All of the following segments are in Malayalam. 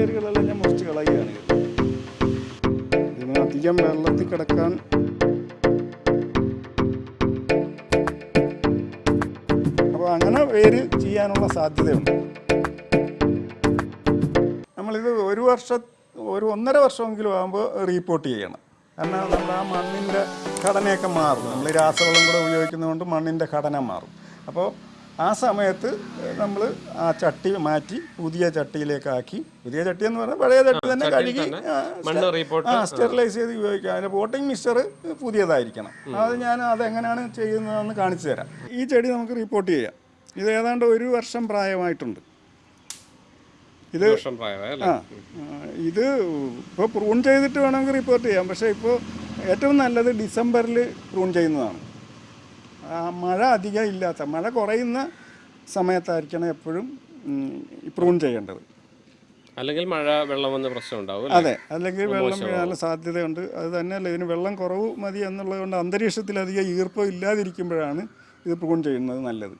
വേരുകളെല്ലാം ഞാൻ മുറിച്ച് കളയുകയാണ്. ഇതിന് അധികം വെള്ളത്തിൽ കിടക്കാൻ അപ്പോൾ അങ്ങനെ വേര് ചെയ്യാനുള്ള സാധ്യതയുണ്ട്. നമ്മളിത് ഒരു വർഷം ഒരു ഒന്നര വർഷമെങ്കിലും ആകുമ്പോൾ റീപ്പോർട്ട് ചെയ്യണം. കാരണം നമ്മൾ ആ മണ്ണിന്റെ ഘടനയൊക്കെ മാറും. നമ്മൾ രാസവളം കൂടെ ഉപയോഗിക്കുന്നതുകൊണ്ട് മണ്ണിന്റെ ഘടന മാറും. അപ്പോൾ ആ സമയത്ത് നമ്മൾ ആ ചട്ടി മാറ്റി പുതിയ ചട്ടിയിലേക്കാക്കി. പുതിയ ചട്ടി എന്ന് പറഞ്ഞാൽ പഴയ ചട്ടി തന്നെ കഴുകി ആ, സ്റ്റെറിലൈസ് ചെയ്ത് ഉപയോഗിക്കാം. അതിന്റെ പോട്ടിംഗ് മിക്സ്ചർ പുതിയതായിരിക്കണം. അത് ഞാൻ അതെങ്ങനെയാണ് ചെയ്യുന്നതെന്ന് കാണിച്ചു തരാം. ഈ ചെടി നമുക്ക് റിപ്പോർട്ട് ചെയ്യാം. ഇത് ഏതാണ്ട് ഒരു വർഷം പ്രായമായിട്ടുണ്ട്. ഇത് ആ ഇത് ഇപ്പോൾ പ്രൂൺ ചെയ്തിട്ട് വേണമെങ്കിൽ റിപ്പോർട്ട് ചെയ്യാം. പക്ഷേ ഇപ്പോൾ ഏറ്റവും നല്ലത് ഡിസംബറിൽ പ്രൂൺ ചെയ്യുന്നതാണ്. മഴ അധികം ഇല്ലാത്ത മഴ കുറയുന്ന സമയത്തായിരിക്കണം എപ്പോഴും പ്രൂൺ ചെയ്യേണ്ടത്. അല്ലെങ്കിൽ മഴ വെള്ളം വന്ന് പ്രശ്നം ഉണ്ടാവും? അതെ അല്ലെങ്കിൽ വെള്ളം വീഴാനുള്ള സാധ്യതയുണ്ട്. അത് തന്നെയല്ല ഇതിന് വെള്ളം കുറവ് മതി എന്നുള്ളതുകൊണ്ട് അന്തരീക്ഷത്തിൽ അധികം ഈർപ്പം ഇല്ലാതിരിക്കുമ്പോഴാണ് ഇത് പ്രൂൺ ചെയ്യുന്നത് നല്ലത്.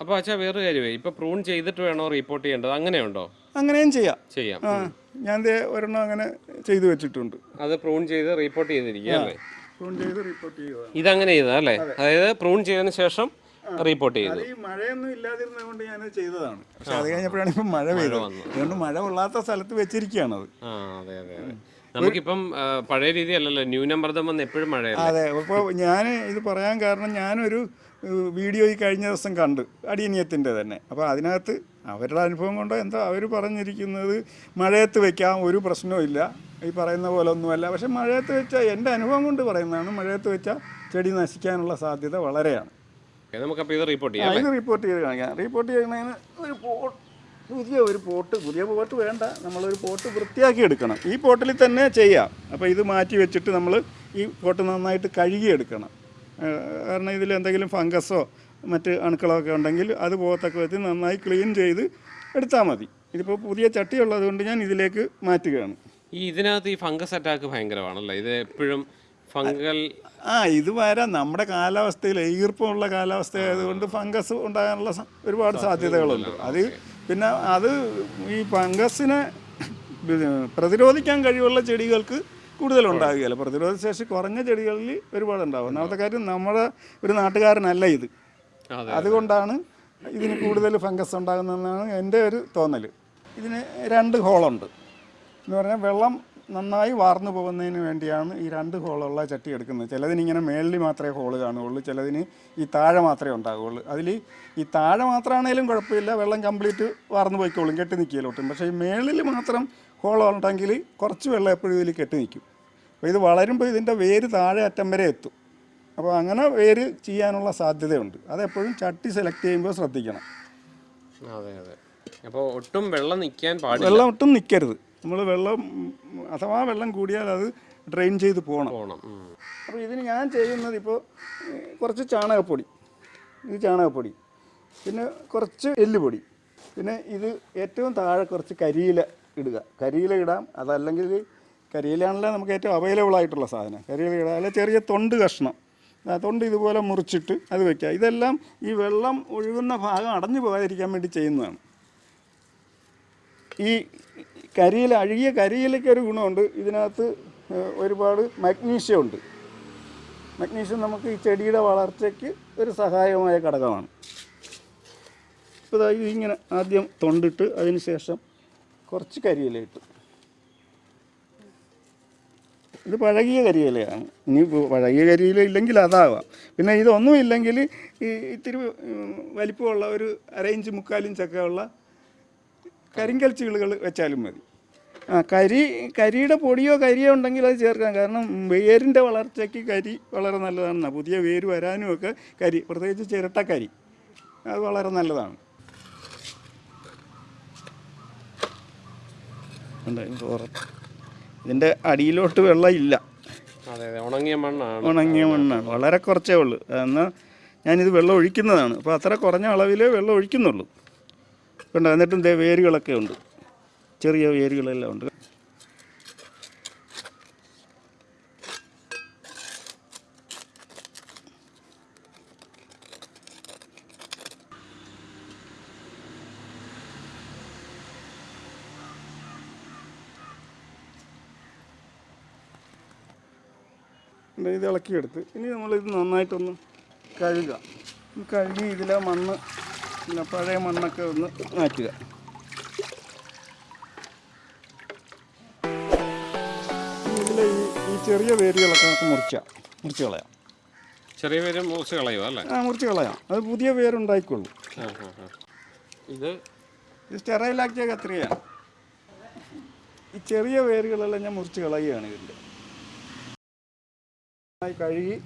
അപ്പോൾ അച്ഛാ വേറൊരു കാര്യമേ ഇപ്പോൾ പ്രൂൺ ചെയ്തിട്ട് വേണോ റിപ്പോർട്ട് ചെയ്യേണ്ടത്? അങ്ങനെയുണ്ടോ? അങ്ങനെയും ചെയ്യാം. ചെയ്യാം. ഞാൻ ഒരെണ്ണം അങ്ങനെ ചെയ്തു വെച്ചിട്ടുണ്ട്. അത് പ്രൂൺ ചെയ്ത് റിപ്പോർട്ട് ചെയ്തിരിക്കുക ഇതങ്ങനെ ചെയ്തതാ അല്ലേ? അതായത് പ്രൂൺ ചെയ്തതിന് ശേഷം റിപ്പോർട്ട് ചെയ്തു. മഴയൊന്നും ഇല്ലാതിരുന്നത് കൊണ്ട് ഞാൻ ചെയ്തതാണ്. പക്ഷെ അത് കഴിഞ്ഞപ്പോഴാണ് ഇപ്പം മഴ പെയ്തത് അതുകൊണ്ട് മഴ കൊള്ളാത്ത സ്ഥലത്ത് വെച്ചിരിക്കുകയാണ് അതെ. അതെ അതെ നമുക്കിപ്പം പഴയ രീതി അല്ലല്ലോ. ന്യൂനമർദ്ദം വന്ന് എപ്പോഴും മഴ അതെ അപ്പോൾ ഞാൻ ഇത് പറയാൻ കാരണം ഞാനൊരു വീഡിയോ ഈ കഴിഞ്ഞ ദിവസം കണ്ടു. അടിയനിയത്തിന്റെ തന്നെ. അപ്പോൾ അതിനകത്ത് അവരുടെ അനുഭവം കൊണ്ടോ എന്തോ അവർ പറഞ്ഞിരിക്കുന്നത് മഴയത്ത് വെക്കാം ഒരു പ്രശ്നവും ഇല്ല. ഈ പറയുന്ന പോലെ ഒന്നുമല്ല പക്ഷെ മഴയത്ത് വെച്ചാൽ എന്റെ അനുഭവം കൊണ്ട് പറയുന്നതാണ്. മഴയത്ത് വെച്ചാൽ ചെടി നശിക്കാനുള്ള സാധ്യത വളരെയാണ്. നമുക്കപ്പോൾ ഇത് റിപ്പോർട്ട് ചെയ്യാം. ഇത് റിപ്പോർട്ട് ചെയ്ത് കാണിക്കാം. റിപ്പോർട്ട് ചെയ്യുന്നതിന് ഒരു പോട്ട് പുതിയ ഒരു പോട്ട് പുതിയ പോട്ട് വേണ്ട. നമ്മളൊരു പോട്ട് വൃത്തിയാക്കി എടുക്കണം. ഈ പോട്ടിൽ തന്നെ ചെയ്യാം. അപ്പോൾ ഇത് മാറ്റി വെച്ചിട്ട് നമ്മൾ ഈ പോട്ട് നന്നായിട്ട് കഴുകിയെടുക്കണം. കാരണം ഇതിൽ എന്തെങ്കിലും ഫംഗസോ മറ്റ് അണുക്കളോ ഒക്കെ ഉണ്ടെങ്കിൽ അത് പോകത്തക്ക വിധത്തിൽ നന്നായി ക്ലീൻ ചെയ്ത് എടുത്താൽ മതി. ഇതിപ്പോൾ പുതിയ ചട്ടി ഉള്ളതുകൊണ്ട് ഞാൻ ഇതിലേക്ക് മാറ്റുകയാണ്. ഈ ഇതിനകത്ത് ഈ ഫംഗസ് അറ്റാക്ക് ഭയങ്കരമാണല്ലോ? ഇത് എപ്പോഴും ഫംഗൽ ആ ഇത് വരാം നമ്മുടെ കാലാവസ്ഥയിൽ ഈർപ്പമുള്ള കാലാവസ്ഥ ആയതുകൊണ്ട് ഫംഗസ് ഉണ്ടാകാനുള്ള ഒരുപാട് സാധ്യതകളുണ്ട്. അത് പിന്നെ അത് ഈ ഫംഗസിനെ പ്രതിരോധിക്കാൻ കഴിവുള്ള ചെടികൾക്ക് കൂടുതൽ ഉണ്ടാകുകയില്ല പ്രതിരോധ ശേഷി കുറഞ്ഞ ചെടികളിൽ ഒരുപാട് ഉണ്ടാകും ഒന്നാമത്തെ കാര്യം നമ്മുടെ ഒരു നാട്ടുകാരനല്ല ഇത്. അതെ അതുകൊണ്ടാണ് ഇതിന് കൂടുതൽ ഫംഗസ് ഉണ്ടാകുന്നതെന്നാണ് എന്റെ ഒരു തോന്നൽ ഇതിന് രണ്ട് ഹോളുണ്ട്. എന്ന് പറഞ്ഞാൽ വെള്ളം നന്നായി വാർന്നു പോകുന്നതിന് വേണ്ടിയാണ് ഈ രണ്ട് ഹോളുള്ള ചട്ടി എടുക്കുന്നത്. ചിലതിന് ഇങ്ങനെ മേളിൽ മാത്രമേ ഹോൾ കാണുകയുള്ളൂ ചിലതിന് ഈ താഴെ മാത്രമേ ഉണ്ടാകുകയുള്ളൂ. അതിൽ ഈ താഴെ മാത്രമാണേലും കുഴപ്പമില്ല വെള്ളം കംപ്ലീറ്റ് വാർന്നു പോയിക്കോളും കെട്ടി നിൽക്കുകയിലോട്ടും പക്ഷേ ഈ മേളിൽ മാത്രം ഹോൾ ഉണ്ടെങ്കിൽ കുറച്ച് വെള്ളം എപ്പോഴും ഇതിൽ കെട്ടി നിൽക്കും. അപ്പോൾ ഇത് വളരുമ്പോൾ ഇതിന്റെ വേര് താഴെ അറ്റം വരെ എത്തും. അപ്പോൾ അങ്ങനെ വേര് ചെയ്യാനുള്ള സാധ്യതയുണ്ട്. അതെപ്പോഴും ചട്ടി സെലക്ട് ചെയ്യുമ്പോൾ ശ്രദ്ധിക്കണം. അതെ അതെ. അപ്പോൾ ഒട്ടും വെള്ളം നിൽക്കാൻ പാടില്ല. വെള്ളം ഒട്ടും നിൽക്കരുത്. നമ്മൾ വെള്ളം അഥവാ വെള്ളം കൂടിയാൽ അത് ഡ്രെയിൻ ചെയ്ത് പോകണം. പോകണം. അപ്പോൾ ഇതിന് ഞാൻ ചെയ്യുന്നത് ഇപ്പോൾ കുറച്ച് ചാണകപ്പൊടി. ഇത് ചാണകപ്പൊടി. പിന്നെ കുറച്ച് എല്ലുപൊടി. പിന്നെ ഇത് ഏറ്റവും താഴെ കുറച്ച് കരിയില ഇടുക. കരിയില ഇടാം. അതല്ലെങ്കിൽ കരിയിലാണല്ലോ നമുക്ക് ഏറ്റവും അവൈലബിൾ ആയിട്ടുള്ള സാധനം. കരിയില ഇടാം. അല്ലെങ്കിൽ ചെറിയ തൊണ്ട് കഷ്ണം. ആ തൊണ്ട് ഇതുപോലെ മുറിച്ചിട്ട് അത് വെക്കുക. ഇതെല്ലാം ഈ വെള്ളം ഒഴുകുന്ന ഭാഗം അടഞ്ഞു പോകാതിരിക്കാൻ വേണ്ടി ചെയ്യുന്നതാണ്. ഈ കരിയില അഴുകിയ കരിയിലയ്ക്ക് ഒരു ഗുണമുണ്ട്. ഇതിനകത്ത് ഒരുപാട് മഗ്നീഷ്യം ഉണ്ട് മഗ്നീഷ്യം നമുക്ക് ഈ ചെടിയുടെ വളർച്ചയ്ക്ക് ഒരു സഹായകമായ ഘടകമാണ്. ഇപ്പോൾ ദാ ഇത് ഇങ്ങനെ ആദ്യം തൊണ്ടിട്ട് അതിന് ശേഷം കുറച്ച് കരിയിലയിട്ട് ഇത് പഴകിയ കരിയിലയാണ്. ഇനി പഴകിയ കരിയില ഇല്ലെങ്കിൽ അതാവാം. പിന്നെ ഇതൊന്നും ഇല്ലെങ്കിൽ ഈ ഇത്തിരി വലിപ്പമുള്ള ഒരു അരയിഞ്ച് മുക്കാലിഞ്ചൊക്കെ ഉള്ള കരിങ്കൽ ചീളുകൾ വെച്ചാലും മതി. ആ കരി കരിയുടെ പൊടിയോ കരിയോ ഉണ്ടെങ്കിൽ അത് ചേർക്കാം. കാരണം വേരിന്റെ വളർച്ചയ്ക്ക് കരി വളരെ നല്ലതാണ് പുതിയ വേര് വരാനും ഒക്കെ കരി പ്രത്യേകിച്ച് ചിരട്ടക്കരി അത് വളരെ നല്ലതാണ്. ഇതിന്റെ അടിയിലോട്ട് വെള്ളം ഇല്ല. ഉണങ്ങിയ മണ്ണാണ്. ഉണങ്ങിയ മണ്ണാണ്. വളരെ കുറച്ചേ ഉള്ളൂ. എന്നാൽ ഞാനിത് വെള്ളം ഒഴിക്കുന്നതാണ്. അപ്പോൾ അത്ര കുറഞ്ഞ അളവിലേ വെള്ളം ഒഴിക്കുന്നുള്ളൂ. ഉണ്ട് എന്നിട്ടും വേരുകളൊക്കെ ഉണ്ട്. ചെറിയ വേരുകളെല്ലാം ഉണ്ട്. ഇത് ഇളക്കിയെടുത്ത്. ഇനി നമ്മളിത് നന്നായിട്ടൊന്ന് കഴുകുക. കഴുകി ഇതിലെ മണ്ണ് പിന്നെ പഴയ മണ്ണൊക്കെ ഒന്ന് മാറ്റുക. ചെറിയ വേരുകളൊക്കെ നമുക്ക് മുറിക്കാം മുറിച്ച് കളയാം. ചെറിയ വേര് മുറിച്ച് കളയുക അല്ലേ? ആ മുറിച്ച് കളയാം. അത് പുതിയ വേരുണ്ടായിക്കോളൂ ആ, ആ, ആ. ഇത്? ഇത് സ്റ്റെറൈലാക്കിയ കത്രികയാണ്. ഈ ചെറിയ വേരുകളെല്ലാം ഞാൻ മുറിച്ച് കളയുകയാണ് ഇതിന്റെ. കഴുകി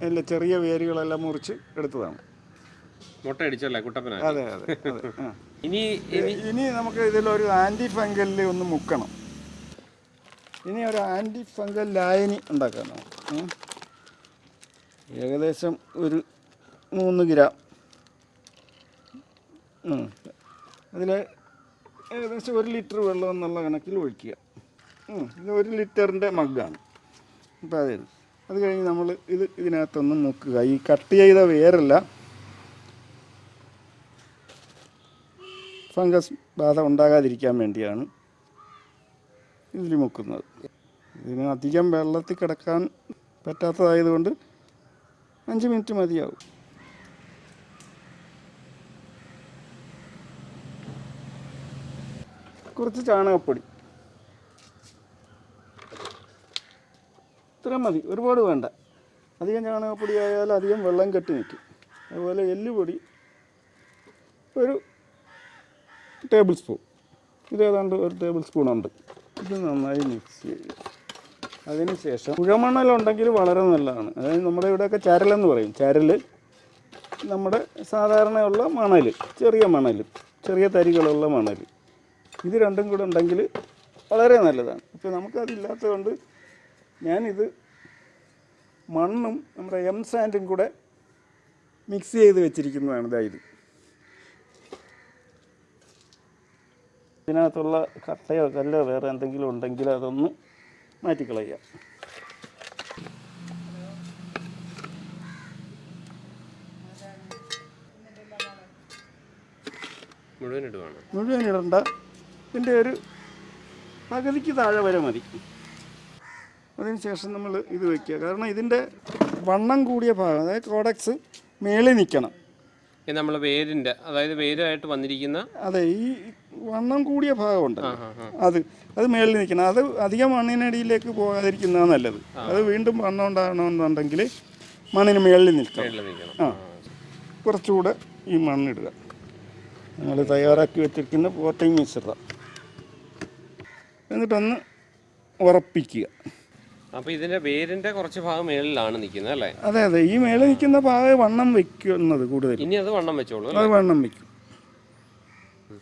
അതിന്റെ ചെറിയ വേരുകളെല്ലാം മുറിച്ച് എടുത്തതാണ്. മുട്ട അടിച്ചല്ലേ കുട്ടപ്പന? അതെ അതെ ഇനി ഇനി നമുക്ക് ഇതിലൊരു ആന്റി ഫംഗലിൽ ഒന്ന് മുക്കണം. ഇനി ഒരു ആന്റി ഫംഗൽ ലായനി ഉണ്ടാക്കാം ഏകദേശം ഒരു മൂന്ന് ഗ്രാം അതിൽ ഏകദേശം ഒരു ലിറ്റർ വെള്ളം എന്നുള്ള കണക്കിൽ ഒഴിക്കുക. ഇത് ഒരു ലിറ്ററിന്റെ മഗ്ഗാണ് അപ്പോൾ അതെ അത് കഴിഞ്ഞ് നമ്മൾ ഇത് ഇതിനകത്തൊന്ന് മുക്കുക. ഈ കട്ട് ചെയ്ത വേരല്ല. ഫംഗസ് ബാധ ഉണ്ടാകാതിരിക്കാൻ വേണ്ടിയാണ്. ഇതിൽ മുക്കുന്നത് ഇതിന് അധികം വെള്ളത്തിൽ കിടക്കാൻ പറ്റാത്തതായതുകൊണ്ട് അഞ്ച് മിനിറ്റ് മതിയാവും. കുറച്ച് ചാണകപ്പൊടി. ഇത്ര മതി. ഒരുപാട് വേണ്ട. അധികം ചാണകപ്പൊടി ആയാൽ അധികം വെള്ളം കെട്ടി നിൽക്കും. അതുപോലെ എല്ലുപൊടി ഒരു ടേബിൾ സ്പൂൺ. ഇത് ഏതാണ്ട് ഒരു ടേബിൾ സ്പൂൺ ഉണ്ട് ഇത് നന്നായി മിക്സ് ചെയ്യുക അതിനുശേഷം കുഴമണലുണ്ടെങ്കിൽ വളരെ നല്ലതാണ്. അതായത് നമ്മുടെ ഇവിടെയൊക്കെ ചരലെന്ന് പറയും. ചരൽ നമ്മുടെ സാധാരണയുള്ള മണൽ ചെറിയ മണൽ ചെറിയ തരികളുള്ള മണൽ. ഇത് രണ്ടും കൂടെ ഉണ്ടെങ്കിൽ വളരെ നല്ലതാണ്. ഇപ്പോൾ നമുക്കതില്ലാത്തതുകൊണ്ട് ഞാനിത് മണ്ണും നമ്മുടെ എം സാൻഡും കൂടെ മിക്സ് ചെയ്ത് വെച്ചിരിക്കുന്നതാണ് ഇതാ. ഇതിനകത്തുള്ള കട്ടയോ കല്ലോ വേറെ എന്തെങ്കിലും ഉണ്ടെങ്കിൽ അതൊന്ന് മാറ്റിക്കളയുക മുഴുവൻ ഇടുവാണ്. മുഴുവൻ ഇടണ്ട. ഇതിന്റെ ഒരു പകുതിക്ക് താഴെ വരെ മതി. അതിന് ശേഷം നമ്മൾ ഇത് വയ്ക്കുക കാരണം ഇതിന്റെ വണ്ണം കൂടിയ ഭാഗം അതായത് കോഡക്സ് മേളിൽ നിൽക്കണം. നമ്മൾ വേരിന്റെ അതായത് വേരായിട്ട് വന്നിരിക്കുന്ന അതെ ഈ വണ്ണം കൂടിയ ഭാഗമുണ്ട് അത്. അത് മേളിൽ നിൽക്കണം. അത് അധികം മണ്ണിനടിയിലേക്ക് പോകാതിരിക്കുന്നതാണ് നല്ലത്. അത് വീണ്ടും വണ്ണം ഉണ്ടാകണമെന്നുണ്ടെങ്കിൽ മണ്ണിന് മേളിൽ നിൽക്കണം. ആ. കുറച്ചുകൂടെ ഈ മണ്ണിടുക. നമ്മൾ തയ്യാറാക്കി വെച്ചിരിക്കുന്ന പോട്ടിങ് മിശ്രിതം എന്നിട്ടൊന്ന് ഉറപ്പിക്കുക. അപ്പോൾ ഇതിന്റെ വേരിന്റെ കുറച്ച് ഭാഗം മേളിലാണ് നിൽക്കുന്നത് അല്ലേ? അതെ അതെ. ഈ മേളിൽ നിൽക്കുന്ന ഭാഗം വണ്ണം വെക്കുന്നത് കൂടുതൽ. ഇനി അത് വണ്ണം വെച്ചോളൂ അത് വണ്ണം വയ്ക്കും.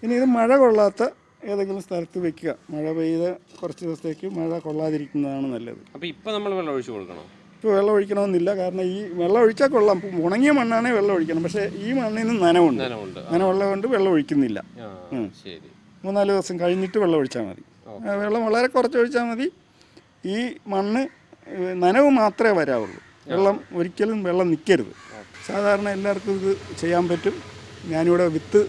ഇനി ഇത് മഴ കൊള്ളാത്ത ഏതെങ്കിലും സ്ഥലത്ത് വെക്കുക. മഴ പെയ്ത കുറച്ച് ദിവസത്തേക്ക് മഴ കൊള്ളാതിരിക്കുന്നതാണ് നല്ലത്. അപ്പോൾ ഇപ്പോൾ നമ്മൾ വെള്ളം ഒഴിച്ചു കൊടുക്കണം? ഇപ്പോൾ വെള്ളം ഒഴിക്കണമെന്നില്ല. കാരണം ഈ വെള്ളം ഒഴിച്ചാൽ കൊള്ളാം. ഉണങ്ങിയ മണ്ണാണേ വെള്ളം ഒഴിക്കണം. പക്ഷേ ഈ മണ്ണിൽ നനവുണ്ട്. നനവുണ്ട്. നനവുള്ളത് കൊണ്ട് വെള്ളം ഒഴിക്കുന്നില്ല. മൂന്നാൽ ദിവസം കഴിഞ്ഞിട്ട് വെള്ളം ഒഴിച്ചാൽ മതി. വെള്ളം വളരെ കുറച്ച് ഒഴിച്ചാൽ മതി. ഈ മണ്ണ് നനവ് മാത്രമേ വരാവുള്ളൂ. വെള്ളം ഒരിക്കലും വെള്ളം നിൽക്കരുത് സാധാരണ എല്ലാവർക്കും ഇത് ചെയ്യാൻ പറ്റും. ഞാനിവിടെ വിത്ത്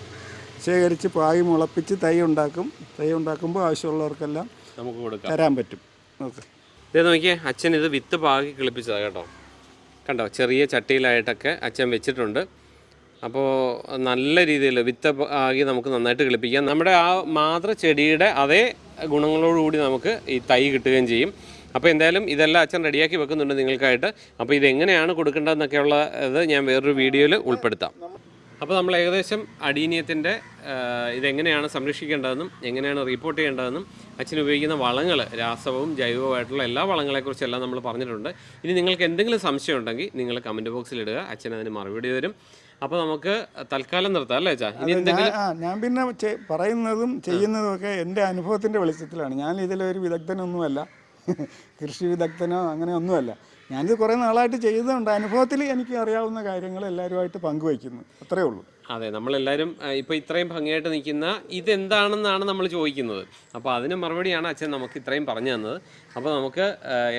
ശേഖരിച്ച് പായ് മുളപ്പിച്ച് തൈ ഉണ്ടാക്കും. തൈ ഉണ്ടാക്കുമ്പോൾ ആവശ്യമുള്ളവർക്കെല്ലാം നമുക്ക് കൊടുക്കാം. തരാൻ പറ്റും. ഓക്കെ. ഇതേ നോക്കിയേ അച്ഛൻ ഇത് വിത്ത് പാകി കിളിപ്പിച്ചതാണ് കേട്ടോ. കണ്ടോ ചെറിയ ചട്ടിയിലായിട്ടൊക്കെ അച്ഛൻ വെച്ചിട്ടുണ്ട്. അപ്പോൾ നല്ല രീതിയിൽ വിത്ത് ആകി നമുക്ക് നന്നായിട്ട് കിളിപ്പിക്കാം. നമ്മുടെ ആ മാതൃ ചെടിയുടെ അതേ ഗുണങ്ങളോടുകൂടി നമുക്ക് ഈ തൈ കിട്ടുകയും ചെയ്യും. അപ്പോൾ എന്തായാലും ഇതെല്ലാം അച്ഛൻ റെഡിയാക്കി വെക്കുന്നുണ്ട് നിങ്ങൾക്കായിട്ട്. അപ്പോൾ ഇതെങ്ങനെയാണ് കൊടുക്കേണ്ടതെന്നൊക്കെയുള്ള ഇത് ഞാൻ വേറൊരു വീഡിയോയിൽ ഉൾപ്പെടുത്താം. അപ്പോൾ നമ്മൾ ഏകദേശം അടീനിയത്തിന്റെ ഇതെങ്ങനെയാണ് സംരക്ഷിക്കേണ്ടതെന്നും എങ്ങനെയാണ് റിപ്പോർട്ട് ചെയ്യേണ്ടതെന്നും അച്ഛൻ ഉപയോഗിക്കുന്ന വളങ്ങൾ രാസവും ജൈവവുമായിട്ടുള്ള എല്ലാ വളങ്ങളെക്കുറിച്ചെല്ലാം നമ്മൾ പറഞ്ഞിട്ടുണ്ട്. ഇനി നിങ്ങൾക്ക് എന്തെങ്കിലും സംശയം ഉണ്ടെങ്കിൽ നിങ്ങൾ കമന്റ് ബോക്സിൽ ഇടുക അച്ഛൻ അതിന് മറുപടി തരും. അപ്പോൾ നമുക്ക് തൽക്കാലം നിർത്താം അല്ലേ അച്ഛാ? ഇനി എന്തെങ്കിലും ഞാൻ പിന്നെ പറയുന്നതും ചെയ്യുന്നതും ഒക്കെ എന്റെ അനുഭവത്തിന്റെ വെളിച്ചത്തിലാണ്. ഞാൻ ഇതിലൊരു വിദഗ്ധനൊന്നുമല്ല. കൃഷി വിദഗ്ധനോ അങ്ങനെ ഒന്നുമല്ല ഞാനിത് കുറേ നാളായിട്ട് ചെയ്തതുകൊണ്ട് അനുഭവത്തിൽ എനിക്ക് അറിയാവുന്ന കാര്യങ്ങൾ എല്ലാവരുമായിട്ട് പങ്കുവയ്ക്കുന്നു. അത്രേ ഉള്ളൂ. അതെ നമ്മളെല്ലാവരും ഇപ്പോൾ ഇത്രയും ഭംഗിയായിട്ട് നിൽക്കുന്ന ഇതെന്താണെന്നാണ് നമ്മൾ ചോദിക്കുന്നത്. അപ്പോൾ അതിന് മറുപടിയാണ് അച്ഛൻ നമുക്ക് ഇത്രയും പറഞ്ഞു തന്നത്. അപ്പോൾ നമുക്ക്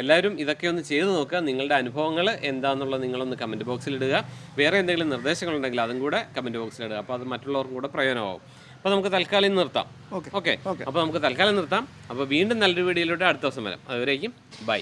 എല്ലാവരും ഇതൊക്കെ ഒന്ന് ചെയ്ത് നോക്കുക. നിങ്ങളുടെ അനുഭവങ്ങൾ എന്താണെന്നുള്ളത് നിങ്ങളൊന്ന് കമന്റ് ബോക്സിൽ ഇടുക. വേറെ എന്തെങ്കിലും നിർദ്ദേശങ്ങളുണ്ടെങ്കിൽ അതും കൂടെ കമന്റ് ബോക്സിൽ ഇടുക. അപ്പോൾ അത് മറ്റുള്ളവർക്കും കൂടെ പ്രയോജനമാവും. അപ്പോൾ നമുക്ക് തൽക്കാലം നിർത്താം. Okay okay? അപ്പോൾ നമുക്ക് തൽക്കാലം നിർത്താം. അപ്പോൾ വീണ്ടും നല്ലൊരു വീഡിയോയിലൂടെ അടുത്ത ദിവസം വരാം. അതുവരേക്കും ബൈ.